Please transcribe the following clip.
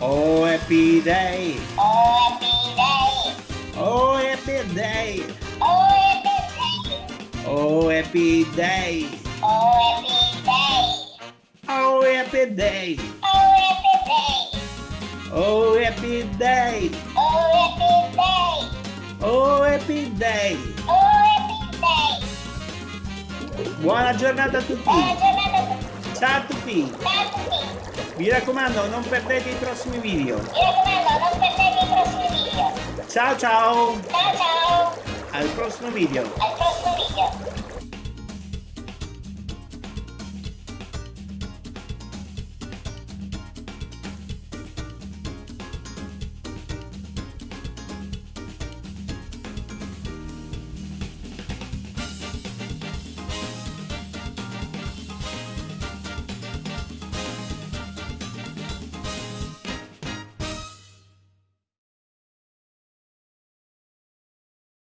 Oh, happy é day! Oh, happy é day! Oh, happy é day! Oh, happy day! Oh, happy day! Oh, happy day! Oh, happy day! Bora, jornada tupi! Bora, jornada tupi! Tchau, a Tchau, Mi raccomando, non perdete i prossimi video. Mi raccomando, non perdete i prossimi video. Ciao ciao. Ciao ciao. Al prossimo video. Al prossimo video.